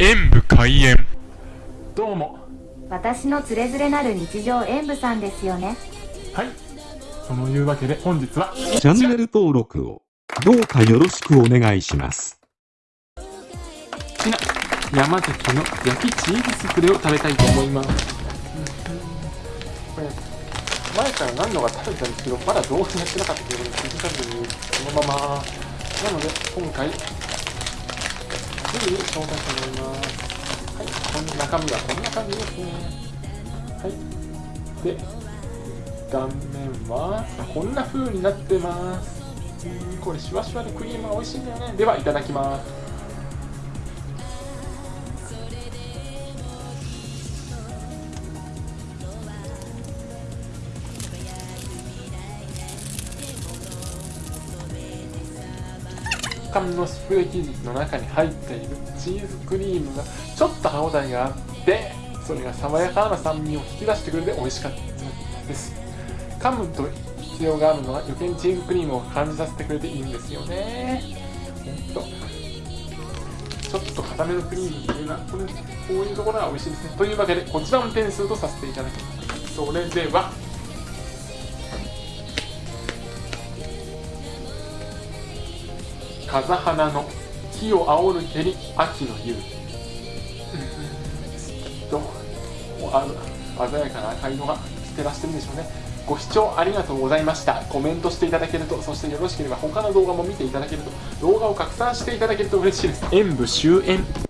演武開演。どうも。私のつれづれなる日常演舞さんですよね。はい。そのいうわけで本日はチャンネル登録をどうかよろしくお願いします。ちな山崎の焼きチーズスフレを食べたいと思います、これ前から何度か食べたんですけどまだ動画やってなかったということで気づかずにそのまま。なので今回すぐに紹介してもらいますはいこの中身はこんな感じですね。はい。で断面はこんな風になってます。これシュワシュワでクリームが美味しいんだよね。ではいただきます。缶のスプレー生地の中に入っているチーズクリームがちょっと歯応えがあってそれが爽やかな酸味を引き出してくれて美味しかったです。噛むと必要があるのは余計にチーズクリームを感じさせてくれていいんですよね。ほんと。ちょっと固めのクリームっていうのはこれこういうところが美味しいですね。というわけでこちらの点数とさせていただきます。それでは風花の木を煽る蹴り秋の夕とあ鮮やかな赤色が照らしてるんでしょうね。ご視聴ありがとうございました。コメントしていただけるとそしてよろしければ他の動画も見ていただけると動画を拡散していただけると嬉しいです。演武終演。